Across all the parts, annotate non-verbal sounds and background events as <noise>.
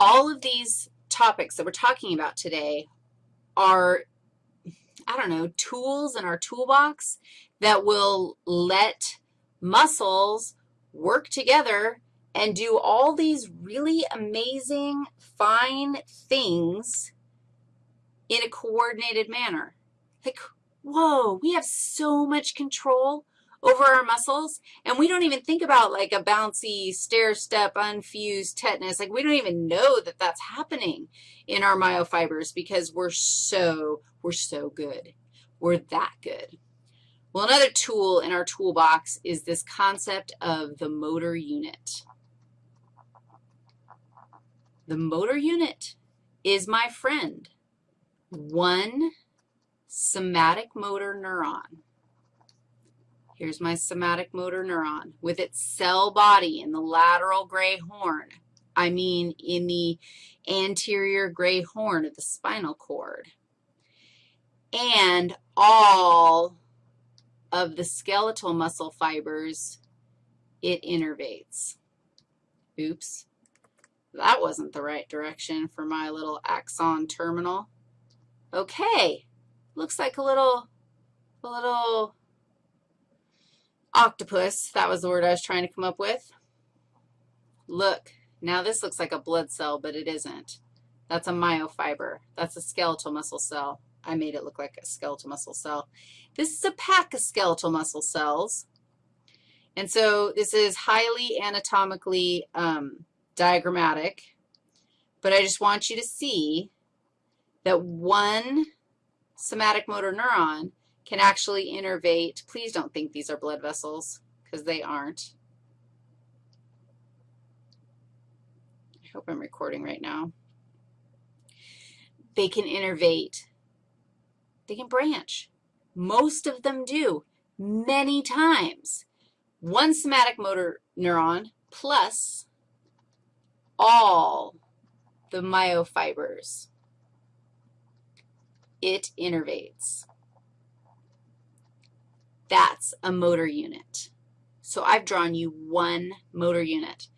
all of these topics that we're talking about today are, I don't know, tools in our toolbox that will let muscles work together and do all these really amazing, fine things in a coordinated manner. Like, whoa, we have so much control over our muscles, and we don't even think about like a bouncy stair step, unfused tetanus. Like we don't even know that that's happening in our myofibers because we're so, we're so good. We're that good. Well, another tool in our toolbox is this concept of the motor unit. The motor unit is my friend, one somatic motor neuron. Here's my somatic motor neuron with its cell body in the lateral gray horn. I mean in the anterior gray horn of the spinal cord. And all of the skeletal muscle fibers it innervates. Oops, that wasn't the right direction for my little axon terminal. Okay, looks like a little, a little octopus. That was the word I was trying to come up with. Look, now this looks like a blood cell, but it isn't. That's a myofiber. That's a skeletal muscle cell. I made it look like a skeletal muscle cell. This is a pack of skeletal muscle cells. And so this is highly anatomically um, diagrammatic, but I just want you to see that one somatic motor neuron can actually innervate. Please don't think these are blood vessels because they aren't. I hope I'm recording right now. They can innervate. They can branch. Most of them do many times. One somatic motor neuron plus all the myofibers. It innervates. That's a motor unit. So I've drawn you one motor unit.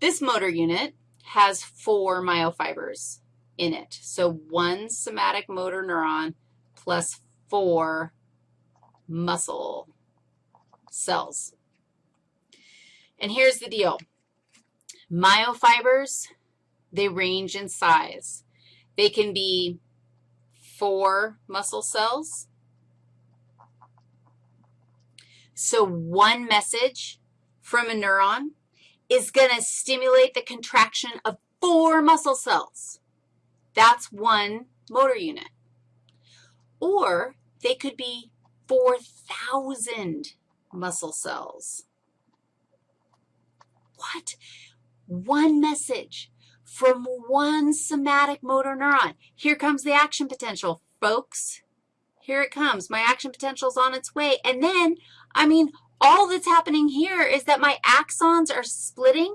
This motor unit has four myofibers in it. So one somatic motor neuron plus four muscle cells. And here's the deal. Myofibers, they range in size. They can be four muscle cells So one message from a neuron is going to stimulate the contraction of four muscle cells. That's one motor unit. Or they could be 4,000 muscle cells. What? One message from one somatic motor neuron. Here comes the action potential, folks. Here it comes. My action potential is on its way. And then I mean, all that's happening here is that my axons are splitting,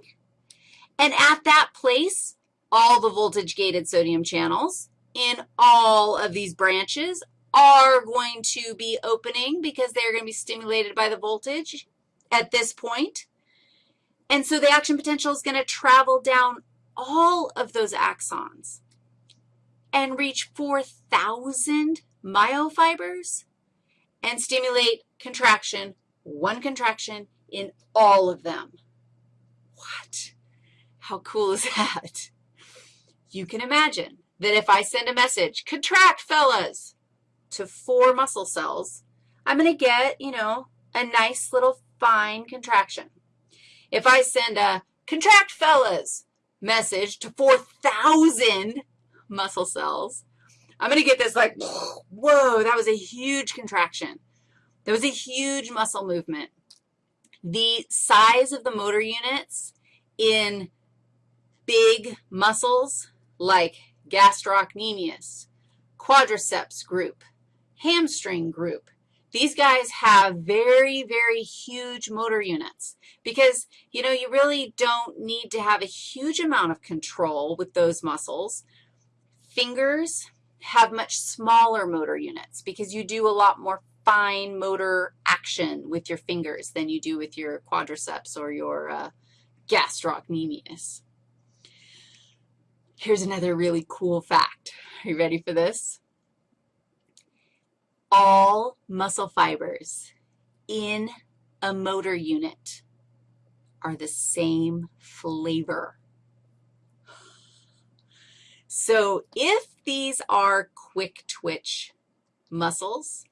and at that place, all the voltage-gated sodium channels in all of these branches are going to be opening because they're going to be stimulated by the voltage at this point. And so the action potential is going to travel down all of those axons and reach 4,000 myofibers and stimulate contraction, one contraction in all of them. What? How cool is that? You can imagine that if I send a message, contract, fellas, to four muscle cells, I'm going to get, you know, a nice little fine contraction. If I send a contract, fellas, message to 4,000 muscle cells, I'm going to get this like, <sniffs> whoa, that was a huge contraction. There was a huge muscle movement. The size of the motor units in big muscles like gastrocnemius, quadriceps group, hamstring group, these guys have very, very huge motor units because, you know, you really don't need to have a huge amount of control with those muscles. Fingers have much smaller motor units because you do a lot more fine motor action with your fingers than you do with your quadriceps or your uh, gastrocnemius. Here's another really cool fact. Are you ready for this? All muscle fibers in a motor unit are the same flavor. So if these are quick twitch muscles,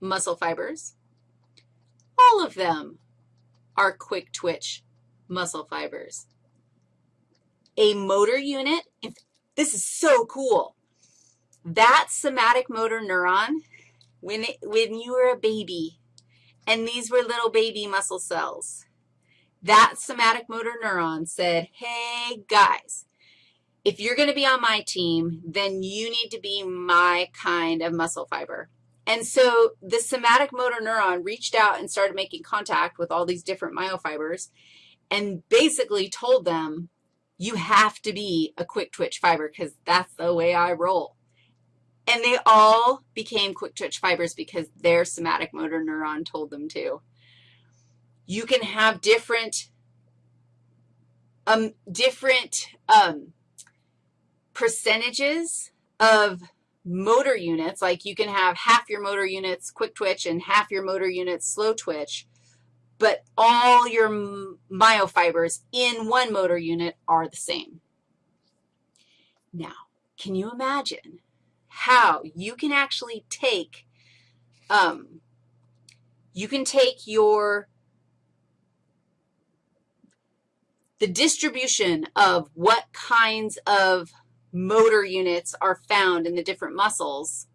muscle fibers, all of them are quick twitch muscle fibers. A motor unit, if, this is so cool. That somatic motor neuron, when, it, when you were a baby and these were little baby muscle cells, that somatic motor neuron said, hey, guys, if you're going to be on my team, then you need to be my kind of muscle fiber. And so the somatic motor neuron reached out and started making contact with all these different myofibers and basically told them, you have to be a quick twitch fiber because that's the way I roll. And they all became quick twitch fibers because their somatic motor neuron told them to. You can have different, um, different um, percentages of motor units, like you can have half your motor units quick twitch and half your motor units slow twitch, but all your myofibers in one motor unit are the same. Now, can you imagine how you can actually take, um, you can take your, the distribution of what kinds of motor units are found in the different muscles,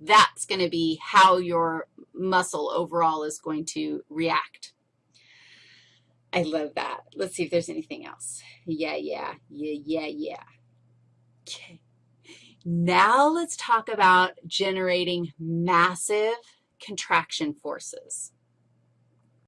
that's going to be how your muscle overall is going to react. I love that. Let's see if there's anything else. Yeah, yeah, yeah, yeah, yeah. Okay. Now let's talk about generating massive contraction forces.